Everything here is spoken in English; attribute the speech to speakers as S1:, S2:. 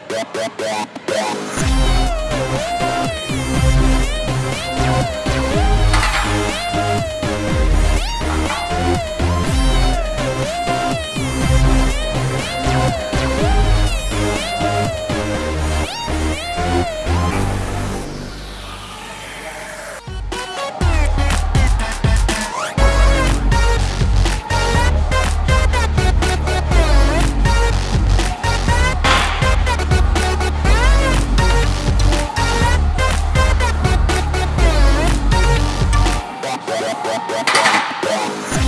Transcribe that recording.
S1: Yeah. Yeah.